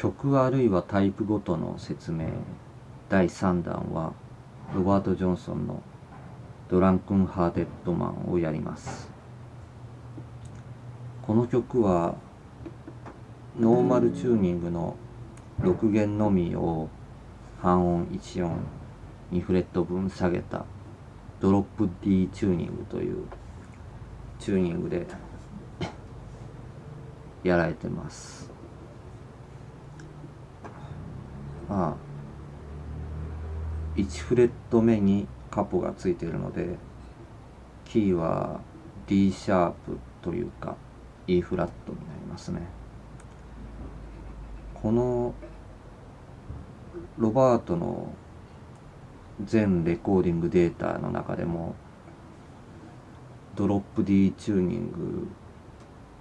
曲あるいはタイプごとの説明。第3弾はロバート・ジョンソンの「 Drunken Hearted Man」をやります。この曲はノーマルチューニングの6弦のみを半音1音2フレット分下げたドロップ D チューニングというチューニングでやられてます。まあ1フレット目にカポがついているのでキーは D シャープというか E フラットになりますね。このロバートの全レコーディングデータの中でもドロップ D チューニング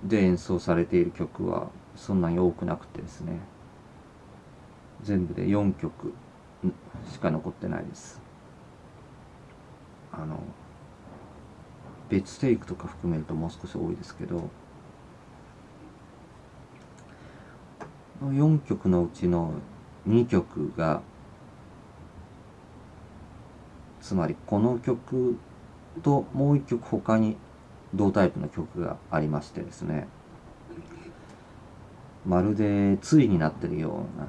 で演奏されている曲はそんなに多くなくてですね。全部で4曲。しか残ってないです。あの別テイクとか含めるともう少し多いですけど。4曲のうちの2曲がつまりこの曲ともう1曲他に同タイプの曲がありましてですね。まるで対になってるような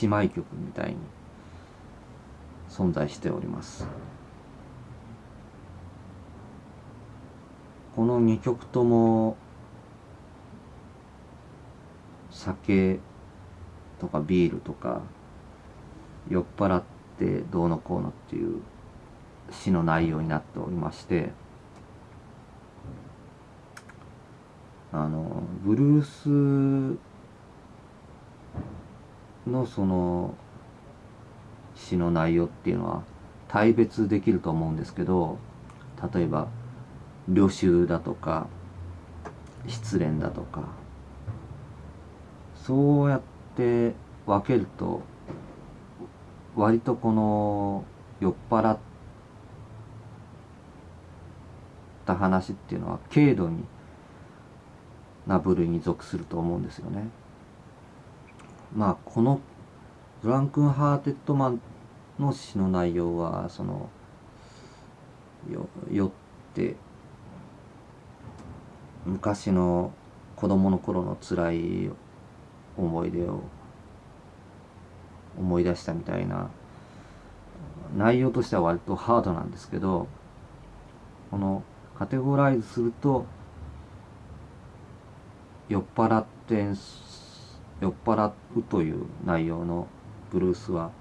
姉妹曲みたいに存在しております。この2曲とも酒とかビールとか酔っ払ってどうのこうのっていう詩の内容になっておりましてあのブルースのその詩の内容っていうのは大別できると思うんですけど例えば旅愁だとか失恋だとかそうやって分けると割とこの酔っ払った話っていうのは軽度にな部類に属すると思うんですよね。まあこのドランクン・ハーテッドマンの詩の内容はそのよ酔って昔の子供の頃の辛い思い出を思い出したみたいな内容としては割とハードなんですけどこのカテゴライズすると酔っ払って演奏酔っ払うという内容のブルースは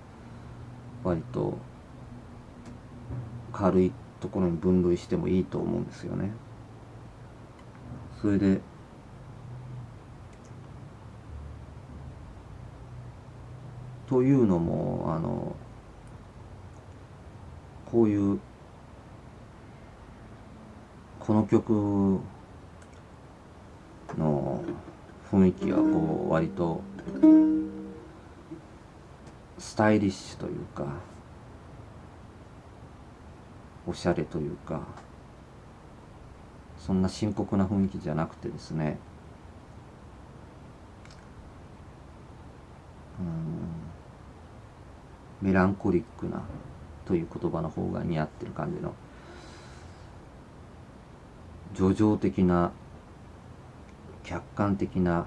割と軽いところに分類してもいいと思うんですよね。それでというのもあのこういうこの曲の雰囲気はこう割とスタイリッシュというかおしゃれというかそんな深刻な雰囲気じゃなくてですね。うん。メランコリックなという言葉の方が似合ってる感じの叙情的な客観的な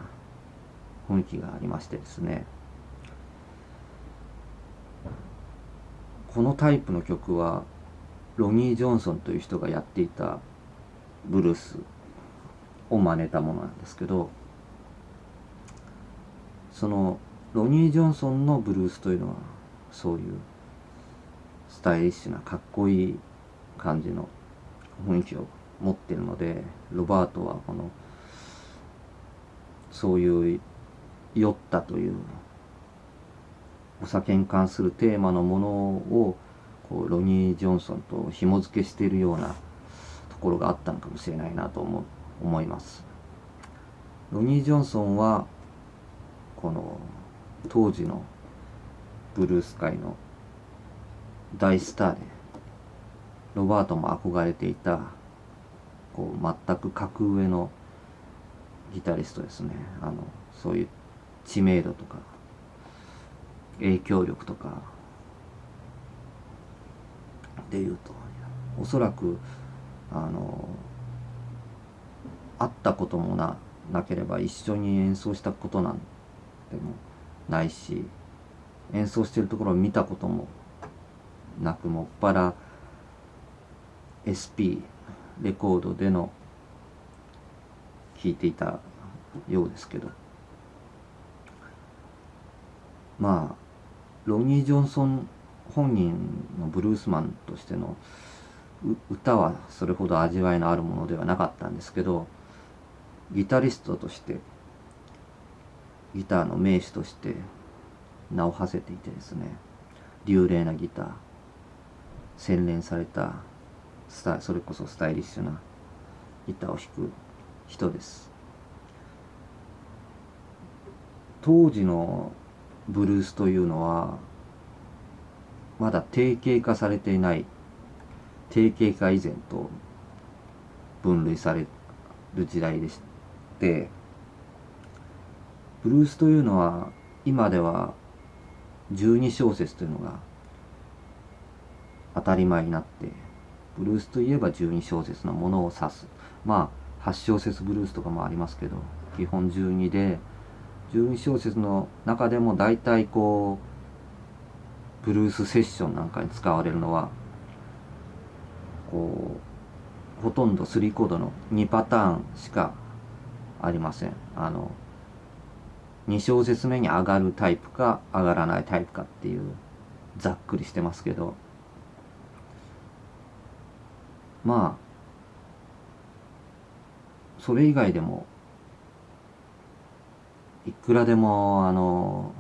雰囲気がありましてですね。このタイプの曲はロニー・ジョンソンという人がやっていたブルースを真似たものなんですけどそのロニー・ジョンソンのブルースというのはそういうスタイリッシュなかっこいい感じの雰囲気を持ってるのでロバートはこの「そういう酔ったというお酒に関するテーマのものをこうロニー・ジョンソンと紐付けしているようなところがあったのかもしれないなと思思います。ロニー・ジョンソンはこの当時のブルース界の大スターでロバートも憧れていたこう全く格上のギタリストですね。あのそういう知名度とか影響力とかでいうとおそらくあの会ったこともななければ一緒に演奏したことなんてもないし演奏してるところを見たこともなくもっぱら SP レコードでの聴いていたようですけど。まあロニー・ジョンソン本人のブルースマンとしての歌はそれほど味わいのあるものではなかったんですけどギタリストとしてギターの名手として名を馳せていてですね流麗なギター洗練されたスタそれこそスタイリッシュなギターを弾く人です。当時のブルースというのはまだ定型化されていない定型化以前と分類される時代でしてブルースというのは今では12小節というのが当たり前になってブルースといえば12小節のものを指す。まあ8小節ブルースとかもありますけど基本12で12小節の中でも大体こうブルースセッションなんかに使われるのはこうほとんど3コードの2パターンしかありません。あの2小節目に上がるタイプか上がらないタイプかっていうざっくりしてますけど。まあそれ以外でもいくらでもあの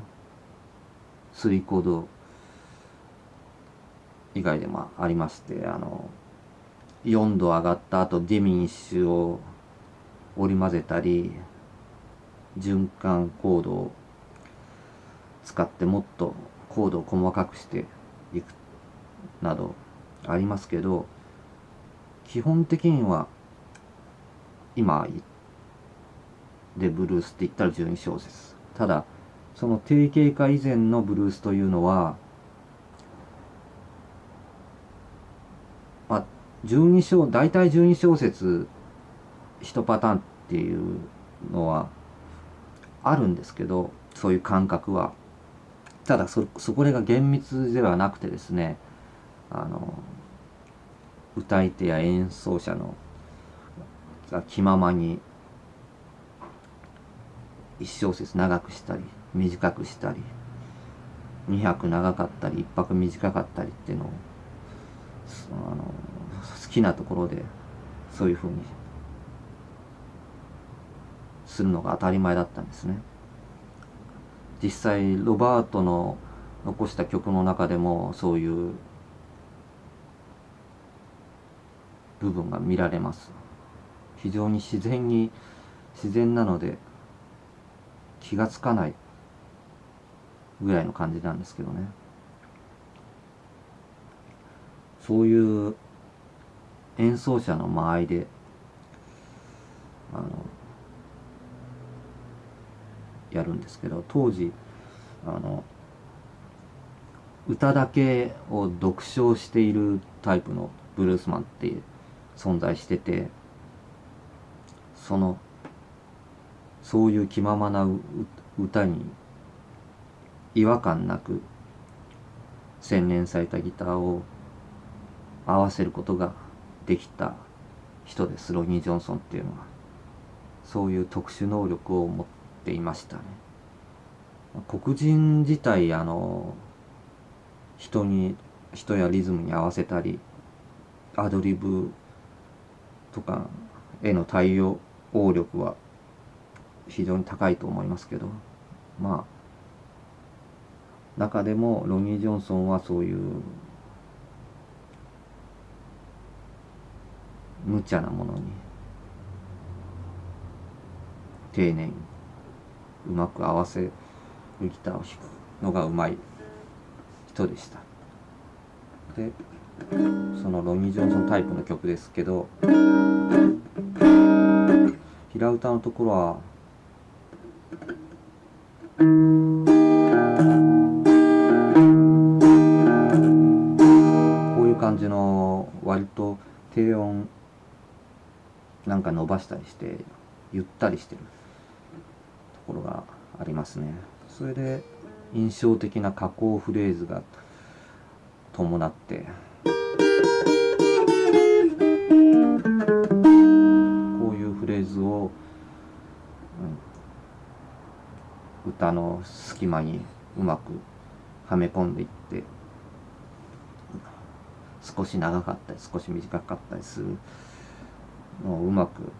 3コード以外でもありましてあの4度上がった後ディミニッシュを織り交ぜたり循環コードを使ってもっとコードを細かくしていくなどありますけど基本的には今でブルースって言ったら12小節。ただその定型化以前のブルースというのはまあ12小大体12小節1パターンっていうのはあるんですけどそういう感覚は。ただそそこれが厳密ではなくてですねあの歌い手や演奏者のが気ままに1小節長くしたり短くしたり2拍長かったり1拍短かったりっていうのをあの好きなところでそういうふうにするのが当たり前だったんですね。実際ロバートの残した曲の中でもそういう部分が見られます非常に自然に自然なので気がつかないぐらいの感じなんですけどね。そういう演奏者の間合いであのやるんですけど当時あの歌だけを読唱しているタイプのブルースマンって存在しててそのそういう気ままな歌に違和感なく洗練されたギターを合わせることができた人です。ロニー・ジョンソンっていうのは。そういう特殊能力を持っていましたね。黒人自体あの人に人やリズムに合わせたりアドリブとかへの対応力は非常に高いと思いますけどまあ中でもロニー・ジョンソンはそういう無茶なものに丁寧にうまく合わせるギターを弾くのがうまい人でした。でそのロニー・ジョンソンタイプの曲ですけど平歌のところは。こういう感じの割と低音なんか伸ばしたりしてゆったりしてるところがありますね。それで印象的な加工フレーズが伴って。ズを、うん、歌の隙間にうまくはめ込んでいって少し長かったり少し短かったりするのをうまく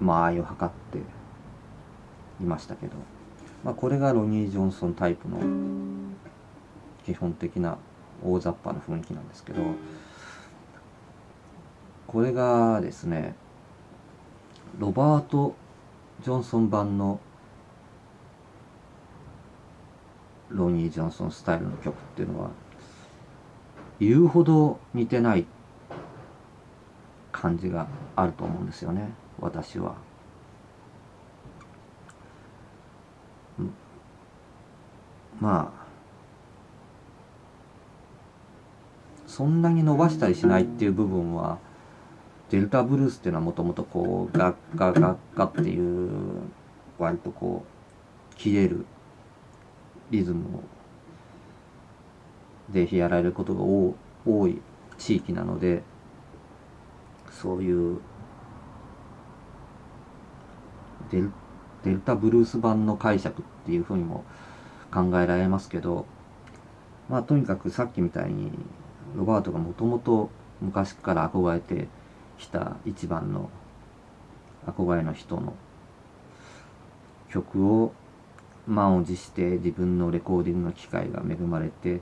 間合いを測っていましたけど、まあ、これがロニー・ジョンソンタイプの基本的な大雑把な雰囲気なんですけどこれがですねロバート・ジョンソン版のロニー・ジョンソンスタイルの曲っていうのは言うほど似てない感じがあると思うんですよね私は。まあそんなに伸ばしたりしないっていう部分はデルタブルースっていうのはもともとこうガッガガッガっていう割とこう切れるリズムでやられることが多い地域なのでそういうデルデルタブルース版の解釈っていうふうにも考えられますけどまあとにかくさっきみたいにロバートがもともと昔から憧れてきた一番の憧れの人の曲を満を持して自分のレコーディングの機会が恵まれて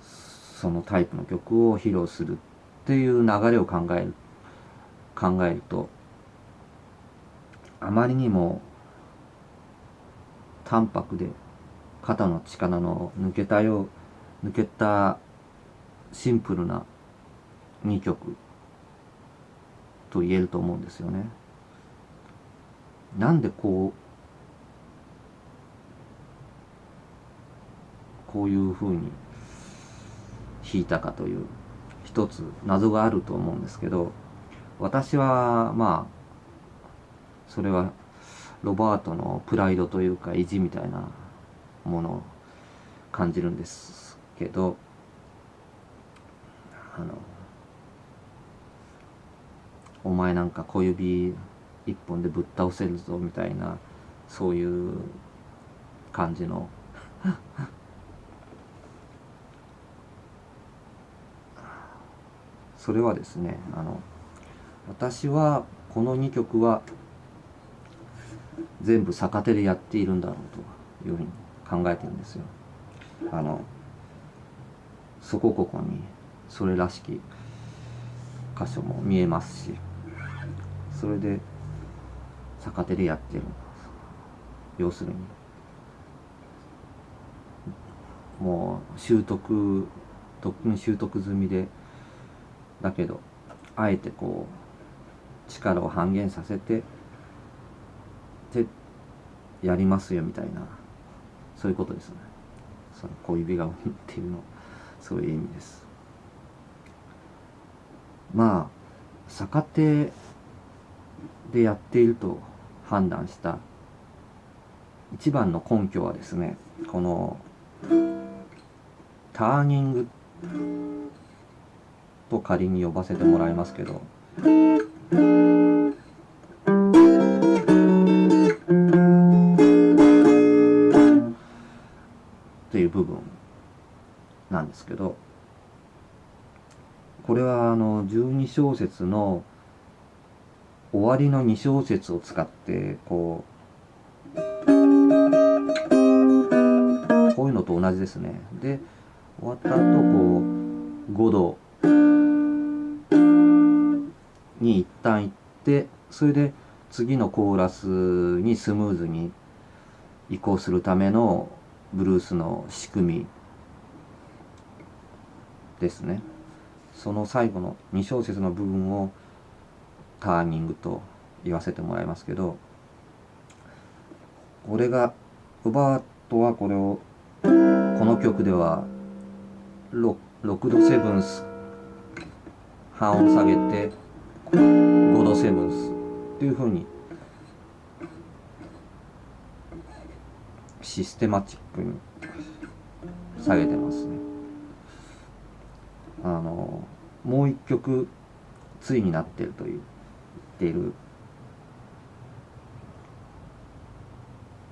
そのタイプの曲を披露するっていう流れを考える考えるとあまりにも淡白で肩の力の抜けたよう抜けたシンプルな2曲と言えると思うんですよね。なんでこうこういうふうに弾いたかという一つ謎があると思うんですけど私はまあそれはロバートのプライドというか意地みたいなものを感じるんですけどあのお前なんか小指一本でぶっ倒せるぞみたいなそういう感じの それはですねあの私はこの2曲は全部逆手でやっているんだろうというふうに考えてるんですよ。あのそこここにそれらしき箇所も見えますしそれで逆手でやってる要するに。もう習得とっくに習得済みで。だけどあえてこう力を半減させてでやりますよみたいな。そういうことですね。その小指がっていうの。そういう意味です。まあ逆手でやっていると判断した。一番の根拠はですねこのターニングと仮に呼ばせてもらいますけどっていう部分なんですけどこれはあの12小節の終わりの2小節を使ってこうこういうのと同じですね。で終わった後こう5度。に一旦行ってそれで次のコーラスにスムーズに移行するためのブルースの仕組みですね。その最後の2小節の部分をターニングと言わせてもらいますけどこれがロバートはこれをこの曲では 6, 度セブンス半音下げて5度セブンスっていうふうにシステマチックに下げてますね。あのもう一曲対になってると言っている。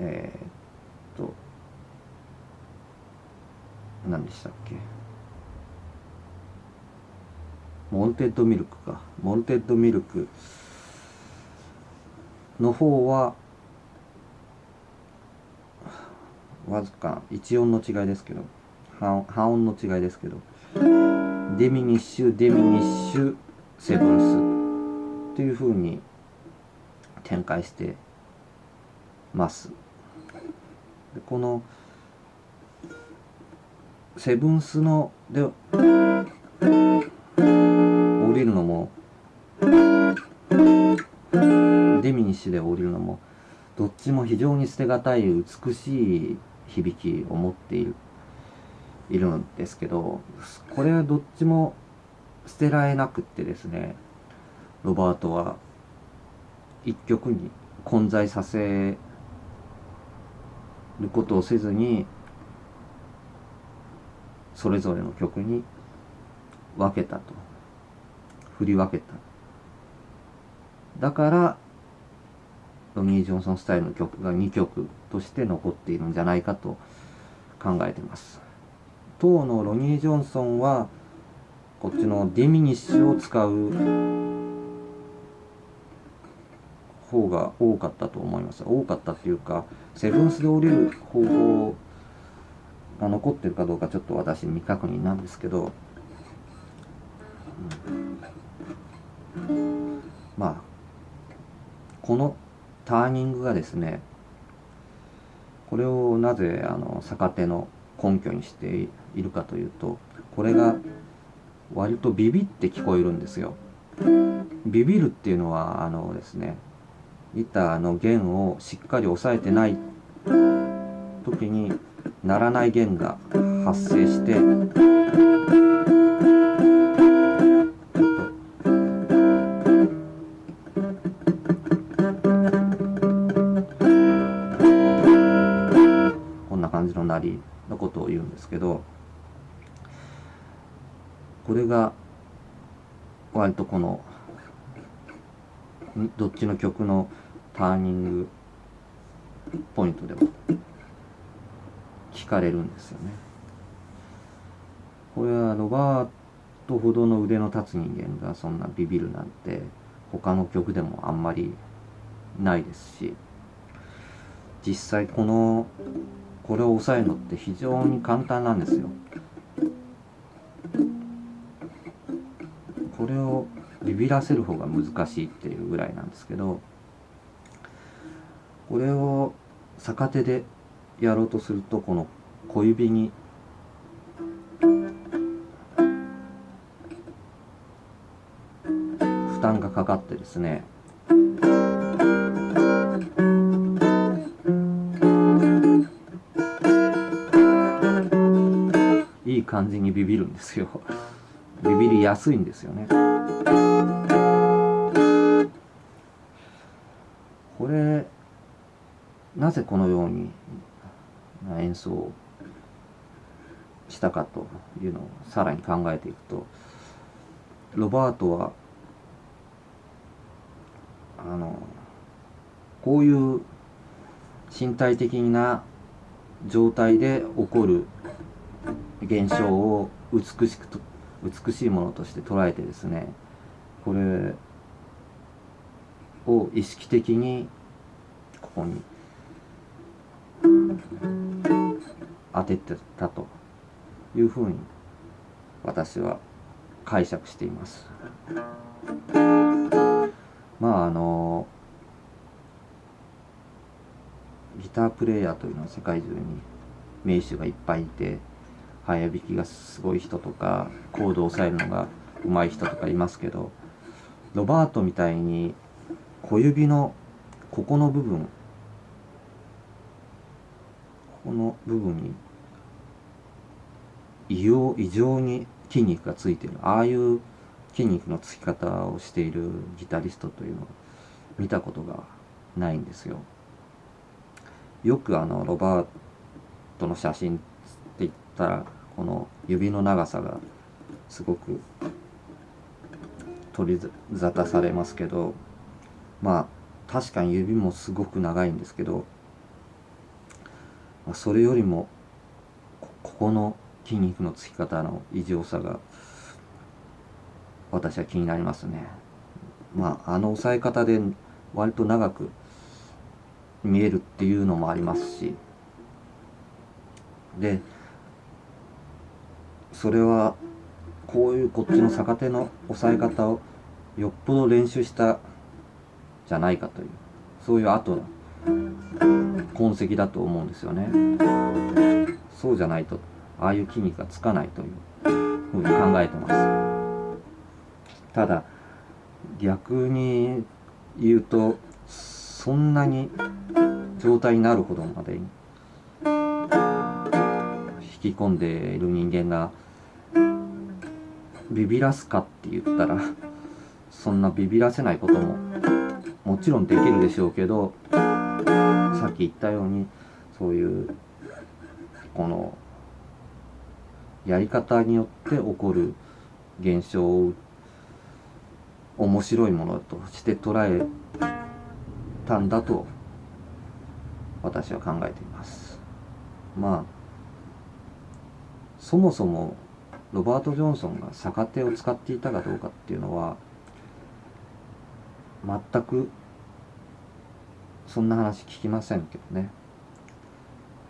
えー、っと何でしたっけ？モルテッドミルクか。モルテッドミルクの方はわずか1音の違いですけど半音の違いですけど。デミニッシュデミニッシュセブンス。っていうふうに展開してます。でこのセブンスので降りるのもデミニッシュで降りるのもどっちも非常に捨てがたい美しい響きを持っているいるんですけどこれはどっちも捨てられなくってですねロバートは一曲に混在させることをせずにそれぞれの曲に分けたと。振り分けた。だからロニー・ジョンソンスタイルの曲が2曲として残っているんじゃないかと考えてます。当のロニー・ジョンソンはこっちのディミニッシュを使う方が多かったと思います多かったっていうかセブンスで降りる方法が残ってるかどうかちょっと私未確認なんですけど、うん、まあこのターニングがですねこれをなぜあの逆手の根拠にしているかというとこれが割とビビって聞こえるんですよ。ビビるっていうのはあのですねギターの弦をしっかり押さえてない時に鳴らない弦が発生してこんな感じの鳴りのことを言うんですけどこれが割とこのどっちの曲のターニングポイントでも聞かれるんですよね。これはロバートほどの腕の立つ人間がそんなビビるなんて他の曲でもあんまりないですし実際このこれを抑えるのって非常に簡単なんですよ。これをビビらせる方が難しいっていうぐらいなんですけどこれを逆手でやろうとするとこの小指に負担がかかってですねいい感じにビビるんですよ。ビビりやすいんですよね。これなぜこのように演奏したかというのをさらに考えていくとロバートはあのこういう身体的な状態で起こる現象を美しくと美しいものとして捉えてですねこれを意識的にここに当ててたというふうに私は解釈しています。まああのギタープレーヤーというのは世界中に名手がいっぱいいて早弾きがすごい人とかコードを押さえるのが上手い人とかいますけどロバートみたいに小指のここの部分この部分に異様異常に筋肉がついてるああいう筋肉のつき方をしているギタリストというのを見たことがないんですよ。よくあのロバートの写真って言ったらこの指の長さがすごく取り沙汰されますけどまあ確かに指もすごく長いんですけどそれよりもここの筋肉のつき方の異常さが私は気になりますね。まああの押さえ方で割と長く見えるっていうのもありますしでそれはこういうこっちの逆手の押さえ方をよっぽど練習したじゃないかというそういう後の痕跡だと思うんですよね。そうじゃないとああいう筋肉がつかないというふうに考えてます。ただ逆に言うとそんなに状態になるほどまでに引き込んでいる人間がビビらすかって言ったらそんなビビらせないことももちろんできるでしょうけどさっき言ったようにそういうこのやり方によって起こる現象を面白いものとして捉えたんだと私は考えています。まあそもそもロバート・ジョンソンが逆手を使っていたかどうかっていうのは全くそんな話聞きませんけどね。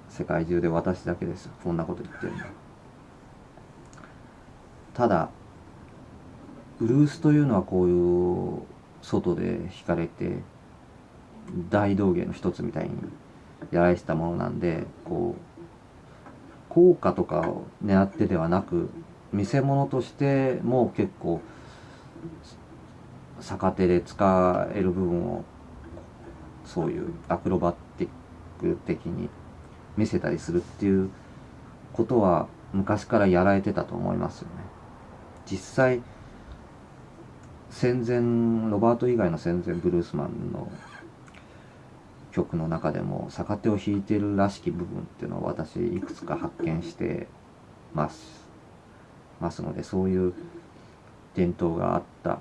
世界中で私だけです。こんなこと言ってるの。ただブルースというのはこういう外で弾かれて大道芸の一つみたいにやられてたものなんでこう効果とかを狙ってではなく見せ物としても結構逆手で使える部分をそういうアクロバティック的に見せたりするっていうことは昔からやられてたと思いますよね。実際戦前ロバート以外の戦前ブルースマンの曲の中でも逆手を弾いてるらしき部分っていうのを私いくつか発見してますますのでそういう伝統があった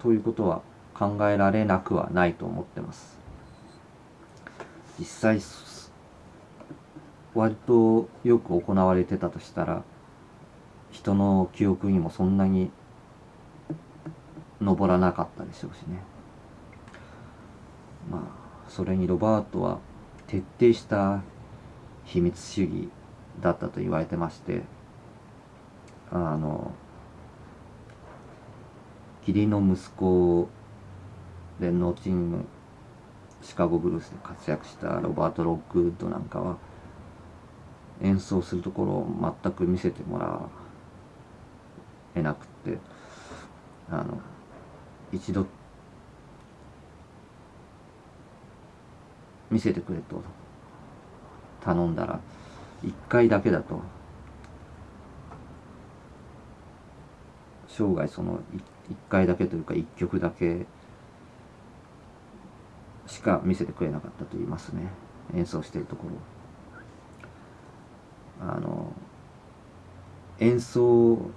ということは考えられなくはないと思ってます。実際割とよく行われてたとしたら人の記憶にもそんなに上らなかったでしょうしね。まあそれにロバートは徹底した秘密主義だったと言われてましてあの義理の息子で後にシカゴブルースで活躍したロバート・ロックウッドなんかは演奏するところを全く見せてもらえなくってあの一度見せてくれと頼んだら1回だけだと生涯その一 1, 回だけというか1曲だけしか見せてくれなかったと言いますね。演奏してるところあの演奏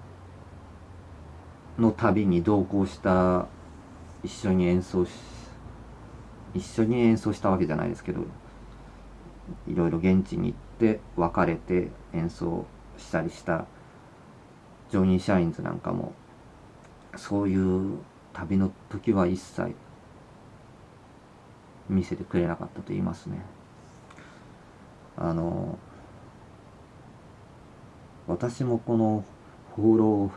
の旅に同行した一緒に演奏し一緒に演奏したわけじゃないですけどいろいろ現地に行って別れて演奏したりしたジョニー・シャインズなんかもそういう旅の時は一切見せてくれなかったと言いますね。あの私もこの放浪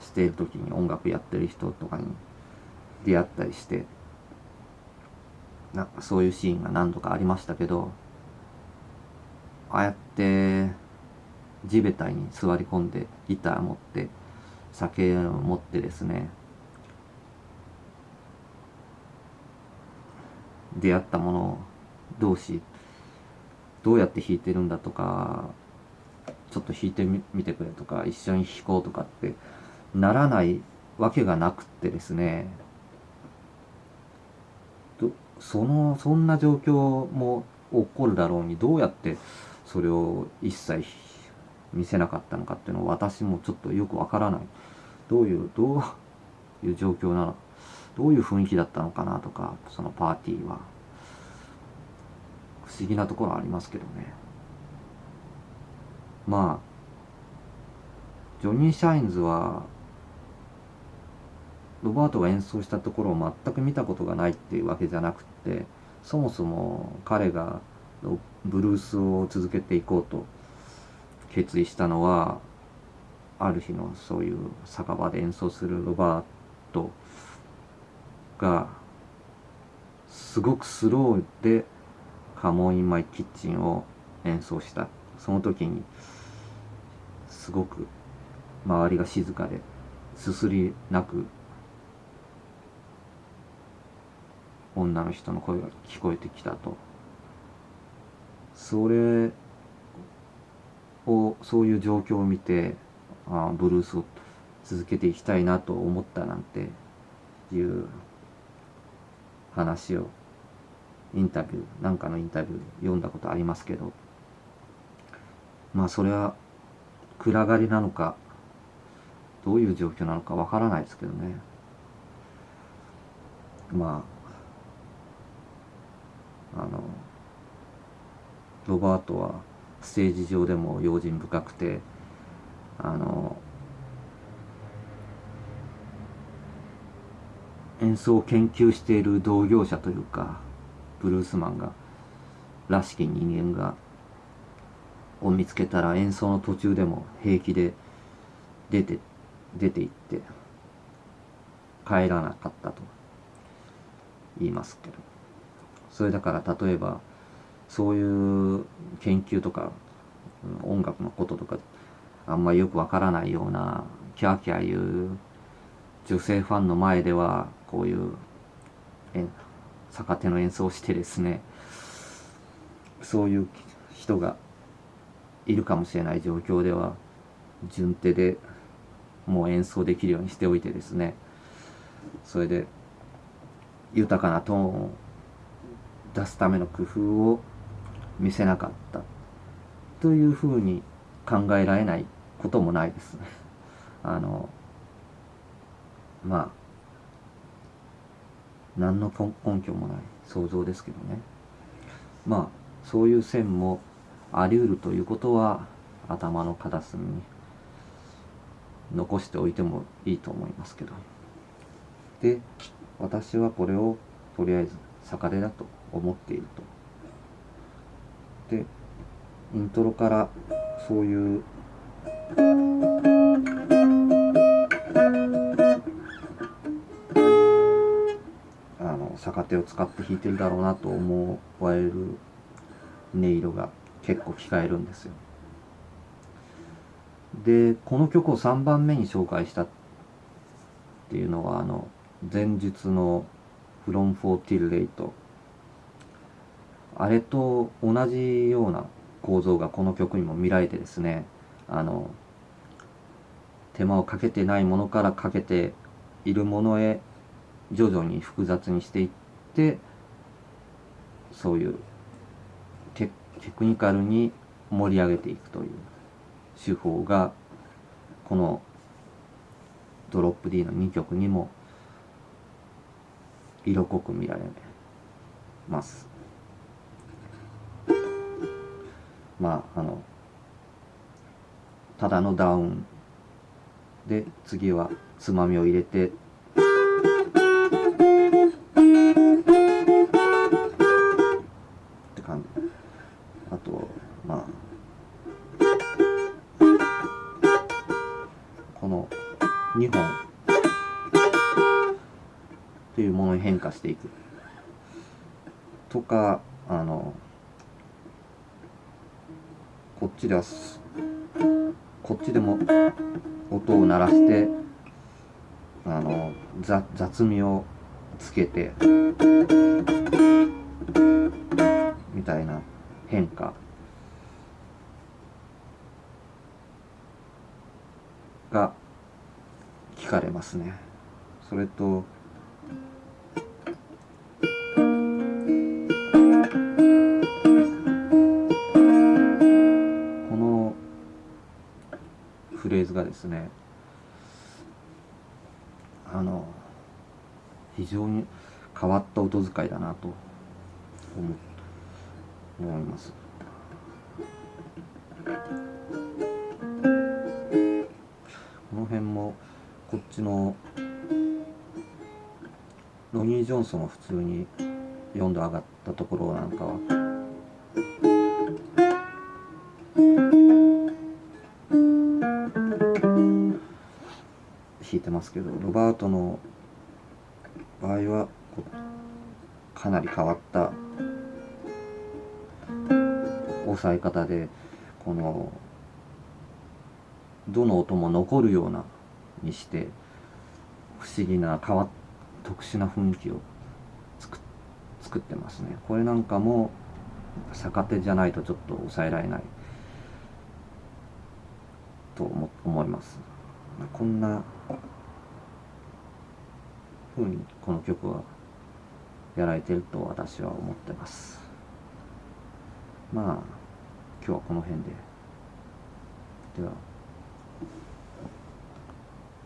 している時に音楽やってる人とかに出会ったりしてなんかそういうシーンが何度かありましたけどああやって地べたに座り込んでギター持って酒を持ってですね出会ったもの同士どうやって弾いてるんだとかちょっと弾いてみてくれとか一緒に弾こうとかってならないわけがなくってですねそのそんな状況も起こるだろうにどうやってそれを一切見せなかったのかっていうのは私もちょっとよくわからない。どういうどういう状況なの？どういう雰囲気だったのかなとかそのパーティーは。不思議なところありますけどね。まあジョニー・シャインズはロバートが演奏したところを全く見たことがないっていうわけじゃなくてそもそも彼がブルースを続けていこうと決意したのはある日のそういう酒場で演奏するロバートがすごくスローで「カモン・イン・マイ・キッチン」を演奏した。その時にすごく周りが静かですすりなく女の人の声が聞こえてきたと。それをそういう状況を見てあブルースを続けていきたいなと思ったなんていう話をインタビューなんかのインタビュー読んだことありますけど。まあそれは暗がりなのかどういう状況なのかわからないですけどね。まああのロバートはステージ上でも用心深くてあの演奏を研究している同業者というかブルースマンがらしき人間がを見つけたら演奏の途中でも平気で出て出て行って帰らなかったと言いますけど。それだから例えばそういう研究とか音楽のこととかあんまりよくわからないようなキャーキャー言う女性ファンの前ではこういう逆手の演奏をしてですねそういう人がいるかもしれない状況では順手でもう演奏できるようにしておいてですねそれで豊かなトーンを出すための工夫を見せなかったというふうに考えられないこともないです。あのまあ何の根拠もない想像ですけどね。まあそういう線もあり得るということは頭の片隅に残しておいてもいいと思いますけど。で私はこれをとりあえず逆手だと思っていると。でイントロからそういうあの逆手を使って弾いてるだろうなと思われる音色が結構聞かえるんですよ。でこの曲を3番目に紹介したっていうのはあの前述の「From For Till Late」あれと同じような構造がこの曲にも見られてですねあの手間をかけてないものからかけているものへ徐々に複雑にしていってそういうテクニカルに盛り上げていくという手法がこのドロップ D の2曲にも色濃く見られます。まああのただのダウンで次はつまみを入れて。って感じ。あとまあこの2本。っていうものに変化していく。とかあのこっちではこっちでも音を鳴らしてあの雑味をつけてみたいな変化が聞かれますね。それとですねあの非常に変わった音遣いだなと思思います。この辺もこっちのロニー・ジョンソンは普通に4度上がったところなんかはますけどロバートの場合はかなり変わった押さえ方でこのどの音も残るようなにして不思議な変わ特殊な雰囲気を作ってますね。これなんかも逆手じゃないとちょっと抑えられない。と思思います。こんな風にこの曲はやられてると私は思ってます。まあ今日はこの辺で。では。